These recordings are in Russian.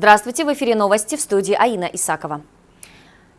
Здравствуйте, в эфире новости в студии Аина Исакова.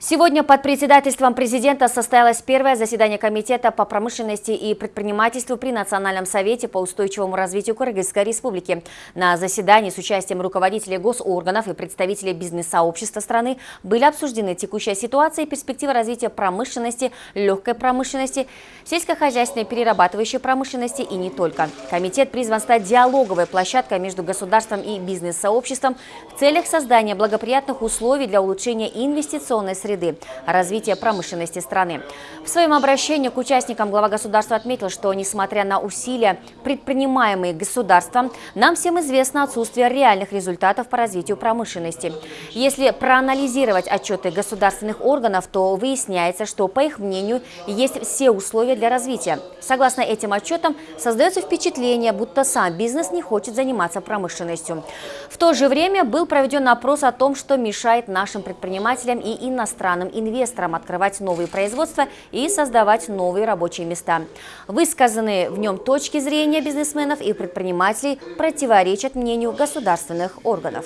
Сегодня под председательством президента состоялось первое заседание Комитета по промышленности и предпринимательству при Национальном совете по устойчивому развитию Кыргызской республики. На заседании с участием руководителей госорганов и представителей бизнес-сообщества страны были обсуждены текущая ситуация и перспективы развития промышленности, легкой промышленности, сельскохозяйственной перерабатывающей промышленности и не только. Комитет призван стать диалоговой площадкой между государством и бизнес-сообществом в целях создания благоприятных условий для улучшения инвестиционной среды среды, развития промышленности страны. В своем обращении к участникам глава государства отметил, что несмотря на усилия, предпринимаемые государством, нам всем известно отсутствие реальных результатов по развитию промышленности. Если проанализировать отчеты государственных органов, то выясняется, что, по их мнению, есть все условия для развития. Согласно этим отчетам, создается впечатление, будто сам бизнес не хочет заниматься промышленностью. В то же время был проведен опрос о том, что мешает нашим предпринимателям и иностранным иностранным инвесторам открывать новые производства и создавать новые рабочие места. Высказанные в нем точки зрения бизнесменов и предпринимателей противоречат мнению государственных органов.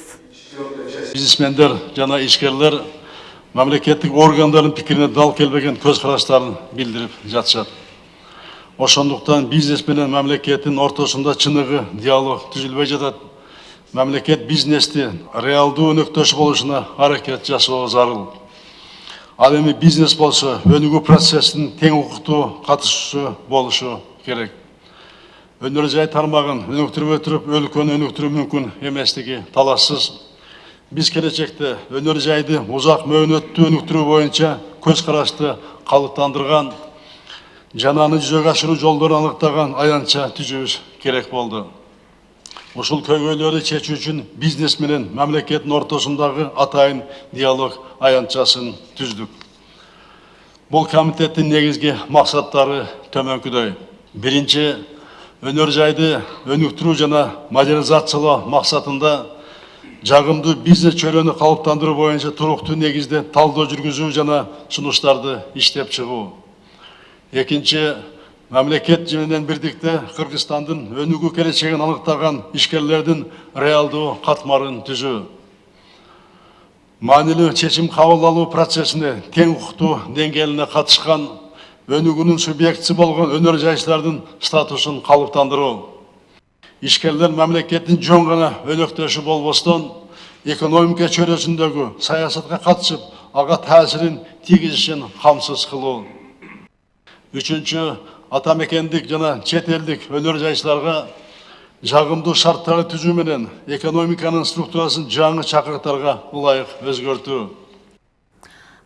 Бизнесмендер жана ишкерлер мамлекеттик органдардын пикирине дал келбеген көз караштарын билдирип жатышат. Ошондуктан бизнес менен мамлекеттин ортосунда чыныгы диалог түзүлбөй жатат. Мамлекет бизнести реалдуу өнөктөш болушуна аракет жасоо зарыл ал эми бизнес болсо өнүгүү процессин тең укуктуу катышуучу болушу керек. Өнөр жай тармагын өнүктүрбөй туруп өлкөнү өнүктүрүү мүмкүн эместиги талашсыз. Биз келечекте өнөр жайды узак мөөнөттүү өнүктүрүү боюнча көз карашты калыптандырган жана аны жүзөгө ашыруу жолдорун аныктаган аянтча түзүүбүз керек болду. Ушул көйгөйлөрдү чечүү үчүн бизнес менен мамлекеттин ортосундагы атайын диалог аянтчасын түздүк. Бул комитеттин негизги максаттары төмөнкүдөй. Биринчи өнөр жайды өнүктүрүү жана модернизациялоо максатында жагымдуу бизнес чөйрөнү калыптандыруу боюнча туруктуу негизде талдоо жүргүзүү жана сунуштарды иштеп чыгуу. Экинчи мамлекет менен бирдикте кыргызстандын өнүгүү келечегин аныктаган ишкерлердин реалдуу катмарын түзүү. Маанилүү чечим кабыл алуу процессине тең укуктуу деңгээлине катышкан өнүгүүнүн субъектиси болгон өнөр жайчылардын статусун калыптандыруу. Ишкерлер мамлекеттин жөн гана өнөктөшү болбостон экономика чөйрөсүндөгү саясатка катышып ага таасирин тийгизишин камсыз кылуу. Үчүнчү атамекендік жана шетелдік өнер жайшыларға жағымды шарттарды түзу менен экономиканын структурасын жаңы чакырыктарга ылайык өзгөртүү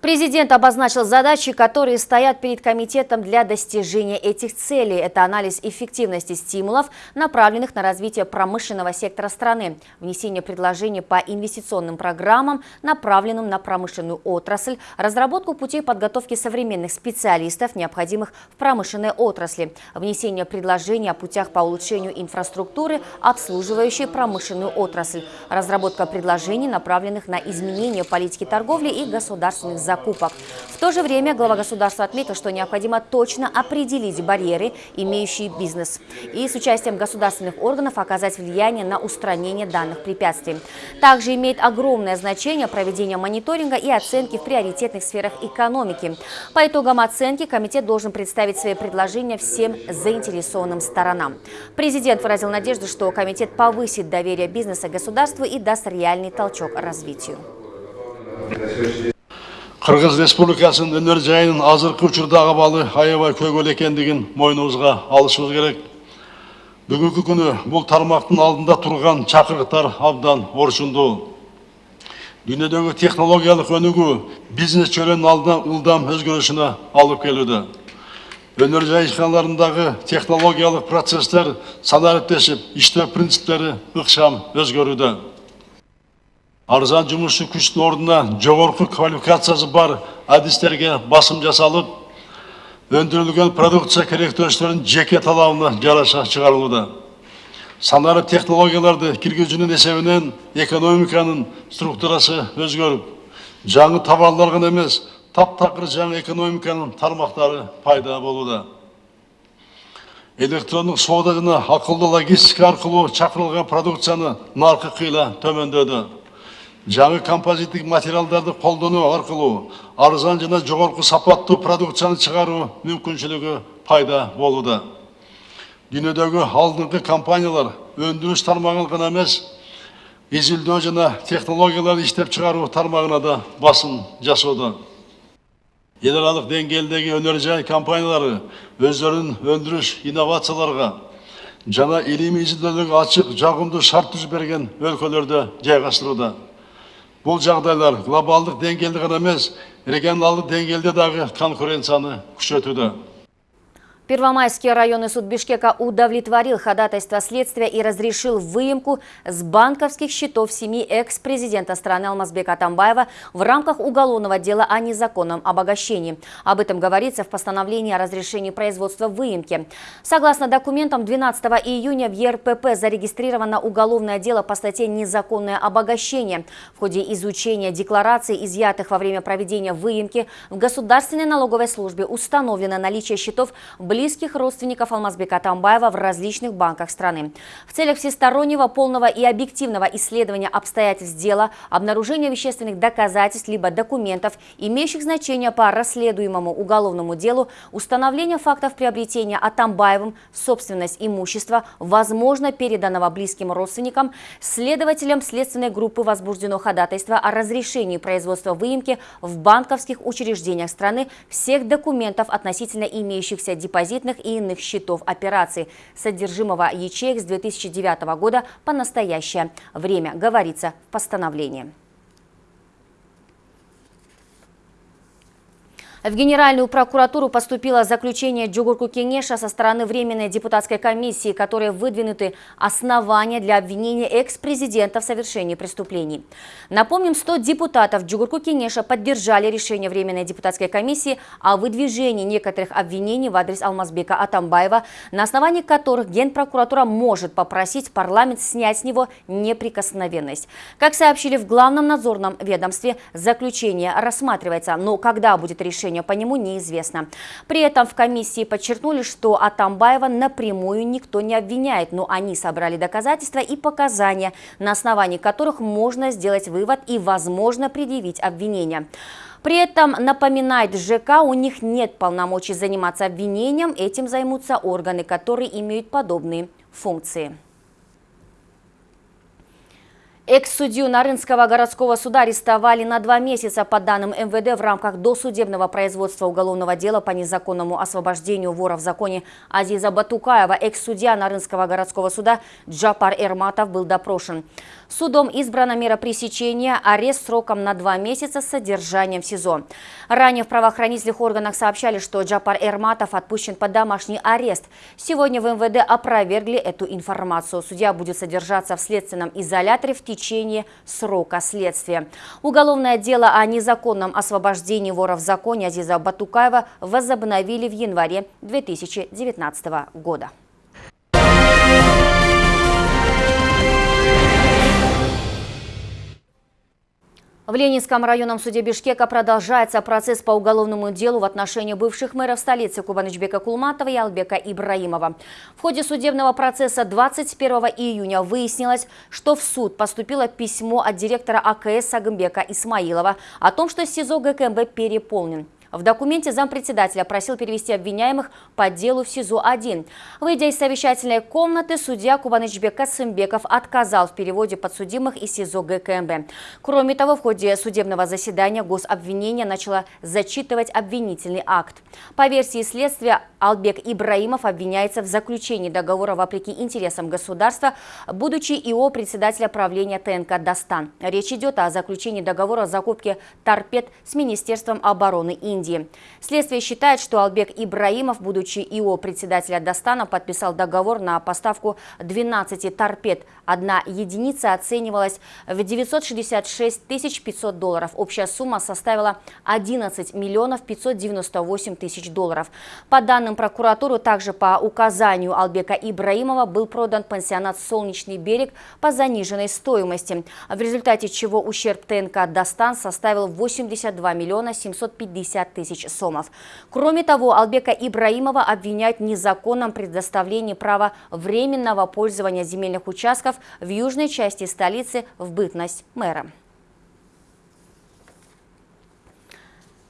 Президент обозначил задачи, которые стоят перед комитетом для достижения этих целей. Это анализ эффективности стимулов, направленных на развитие промышленного сектора страны, внесение предложений по инвестиционным программам, направленным на промышленную отрасль, разработку путей подготовки современных специалистов, необходимых в промышленной отрасли, внесение предложений о путях по улучшению инфраструктуры, обслуживающей промышленную отрасль, разработка предложений, направленных на изменение политики торговли и государственных закупок. В то же время глава государства отметил, что необходимо точно определить барьеры, имеющие бизнес, и с участием государственных органов оказать влияние на устранение данных препятствий. Также имеет огромное значение проведение мониторинга и оценки в приоритетных сферах экономики. По итогам оценки комитет должен представить свои предложения всем заинтересованным сторонам. Президент выразил надежду, что комитет повысит доверие бизнеса государству и даст реальный толчок развитию. Кыргыз республикасынын өнөр жайынын азыркы учурдагы абалы аябай көйгөйлүү экендигин мойнубузга алышыбыз керек бүгүнкү күнү бул тармактын алдында турган чакырыктар абдан орчундуу дүйнөдөгү технологиялык өнүгүү бизнес чөйрөнүн алдына ылдам өзгөрүшүнө алып келүүдө өнөр жай ишканаларындагы технологиялык процесстер санариптешип иштөө принциптери ыкчам өзгөрүүдө арзан жұмысшы күштің орнына жоғарғы квалификациясы бар әдістерге басым жасалып өндірілген продукция керектіліктерін жеке талабына жараша шығарылуда санары технологияларды кіргізуінің есебінен экономиканың структурасы өзгеріп жаңы товарлар ғана емес таптақыр жаңа экономиканың тармақтары пайда болуда электрондық сауда ақылды логистика арқылы шақырылған продукцияны нарқы қиыла төмендеді жаңы композиттік материалдарды қолдану арқылы арзан жана жогорку сапаттуу продукцияны чыгаруу мүмкүнчүлүгү пайда болууда дүйнөдөгү алдыңкы компаниялар өндүрүш тармагын гана эмес изилдөө жана технологияларды иштеп чыгаруу тармагына да басым жасоодо эл аралык деңгээлдеги өнөр жай компаниялары өздөрүнүн өндүрүш инновацияларга жана илимий изилдөөлөргө ачык жагымдуу шарт түзүп берген өлкөлөрдө жайгаштырууда бұл жағдайлар глобалдық деңгейде ғана емес регионалдық деңгейде дағы конкуренцияны күшейтуде Первомайский районный суд Бишкека удовлетворил ходатайство следствия и разрешил выемку с банковских счетов семьи экс-президента страны Алмазбека Атамбаева в рамках уголовного дела о незаконном обогащении. Об этом говорится в постановлении о разрешении производства выемки. Согласно документам, 12 июня в ЕРПП зарегистрировано уголовное дело по статье «Незаконное обогащение». В ходе изучения деклараций, изъятых во время проведения выемки, в Государственной налоговой службе установлено наличие счетов близко близких родственников Алмазбека Тамбаева в различных банках страны. В целях всестороннего, полного и объективного исследования обстоятельств дела, обнаружения вещественных доказательств либо документов, имеющих значение по расследуемому уголовному делу, установления фактов приобретения Атамбаевым собственность имущества, возможно переданного близким родственникам, следователям следственной группы возбуждено ходатайство о разрешении производства выемки в банковских учреждениях страны всех документов относительно имеющихся депозитов депозитных и иных счетов операций содержимого ячеек с 2009 года по настоящее время, говорится в постановлении. В Генеральную прокуратуру поступило заключение Джугурку Кенеша со стороны Временной депутатской комиссии, которые выдвинуты основания для обвинения экс-президента в совершении преступлений. Напомним, 100 депутатов Джугурку Кенеша поддержали решение Временной депутатской комиссии о выдвижении некоторых обвинений в адрес Алмазбека Атамбаева, на основании которых Генпрокуратура может попросить парламент снять с него неприкосновенность. Как сообщили в Главном надзорном ведомстве, заключение рассматривается, но когда будет решение решения по нему неизвестно. При этом в комиссии подчеркнули, что Атамбаева напрямую никто не обвиняет, но они собрали доказательства и показания, на основании которых можно сделать вывод и, возможно, предъявить обвинение. При этом, напоминает ЖК, у них нет полномочий заниматься обвинением, этим займутся органы, которые имеют подобные функции. Экс-судью Нарынского городского суда арестовали на два месяца по данным МВД в рамках досудебного производства уголовного дела по незаконному освобождению вора в законе Азиза Батукаева. Экс-судья Нарынского городского суда Джапар Эрматов был допрошен. Судом избрана мера пресечения, арест сроком на два месяца с содержанием в СИЗО. Ранее в правоохранительных органах сообщали, что Джапар Эрматов отпущен под домашний арест. Сегодня в МВД опровергли эту информацию. Судья будет содержаться в следственном изоляторе в течение срока следствия. Уголовное дело о незаконном освобождении вора в законе Азиза Батукаева возобновили в январе 2019 года. В Ленинском районном суде Бишкека продолжается процесс по уголовному делу в отношении бывших мэров столицы Кубанычбека Кулматова и Албека Ибраимова. В ходе судебного процесса 21 июня выяснилось, что в суд поступило письмо от директора АКС Сагымбека Исмаилова о том, что СИЗО ГКМБ переполнен. В документе зампредседателя просил перевести обвиняемых по делу в СИЗО-1. Выйдя из совещательной комнаты, судья Кубанычбек Касымбеков отказал в переводе подсудимых из СИЗО ГКМБ. Кроме того, в ходе судебного заседания гособвинение начало зачитывать обвинительный акт. По версии следствия, Албек Ибраимов обвиняется в заключении договора вопреки интересам государства, будучи ИО председателя правления ТНК «Дастан». Речь идет о заключении договора о закупке торпед с Министерством обороны Индии. Индии. Следствие считает, что Албек Ибраимов, будучи ИО председателя Дастана, подписал договор на поставку 12 торпед. Одна единица оценивалась в 966 500 долларов. Общая сумма составила 11 миллионов 598 тысяч долларов. По данным прокуратуры, также по указанию Албека Ибраимова был продан пансионат «Солнечный берег» по заниженной стоимости, в результате чего ущерб ТНК «Дастан» составил 82 миллиона 750 тысяч сомов. Кроме того, Албека Ибраимова обвиняют в незаконном предоставлении права временного пользования земельных участков в южной части столицы в бытность мэра.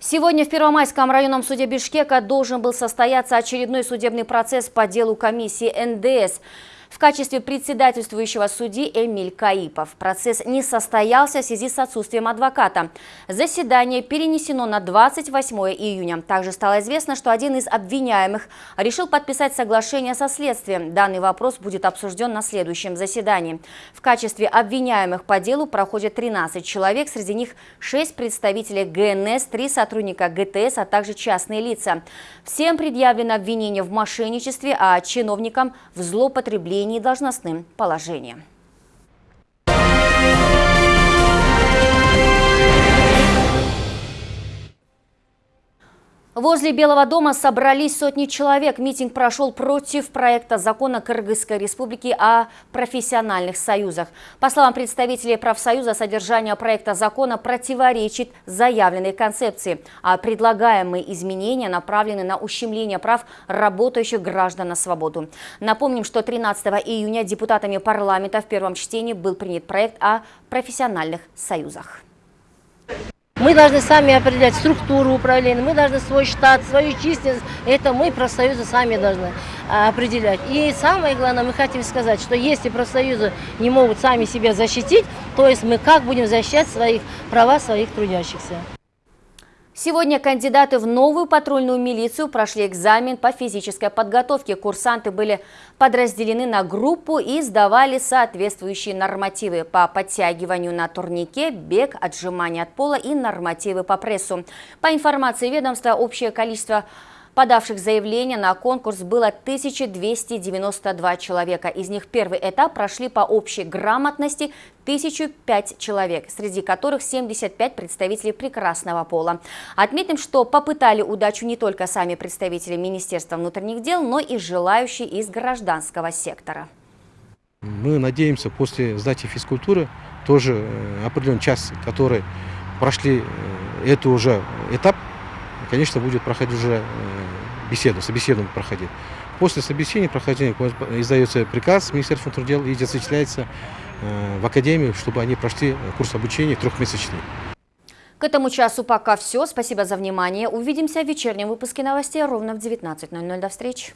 Сегодня в Первомайском районном суде Бишкека должен был состояться очередной судебный процесс по делу комиссии НДС в качестве председательствующего судьи Эмиль Каипов. Процесс не состоялся в связи с отсутствием адвоката. Заседание перенесено на 28 июня. Также стало известно, что один из обвиняемых решил подписать соглашение со следствием. Данный вопрос будет обсужден на следующем заседании. В качестве обвиняемых по делу проходят 13 человек, среди них 6 представителей ГНС, 3 сотрудника ГТС, а также частные лица. Всем предъявлено обвинение в мошенничестве, а чиновникам в злоупотреблении владении должностным положением. Возле Белого дома собрались сотни человек. Митинг прошел против проекта закона Кыргызской республики о профессиональных союзах. По словам представителей профсоюза, содержание проекта закона противоречит заявленной концепции, а предлагаемые изменения направлены на ущемление прав работающих граждан на свободу. Напомним, что 13 июня депутатами парламента в первом чтении был принят проект о профессиональных союзах. Мы должны сами определять структуру управления, мы должны свой штат, свою численность, это мы, профсоюзы, сами должны а, определять. И самое главное, мы хотим сказать, что если профсоюзы не могут сами себя защитить, то есть мы как будем защищать своих права своих трудящихся. Сегодня кандидаты в новую патрульную милицию прошли экзамен по физической подготовке. Курсанты были подразделены на группу и сдавали соответствующие нормативы по подтягиванию на турнике, бег, отжимание от пола и нормативы по прессу. По информации ведомства, общее количество Подавших заявления на конкурс было 1292 человека. Из них первый этап прошли по общей грамотности 1005 человек, среди которых 75 представителей прекрасного пола. Отметим, что попытали удачу не только сами представители Министерства внутренних дел, но и желающие из гражданского сектора. Мы надеемся после сдачи физкультуры тоже э, определенный час, который прошли э, это уже этап, конечно, будет проходить уже э, беседу, собеседование проходить. После собеседования прохождения издается приказ Министерства внутренних дел и зачисляется э, в академию, чтобы они прошли курс обучения трехмесячный. К этому часу пока все. Спасибо за внимание. Увидимся в вечернем выпуске новостей ровно в 19.00. До встречи.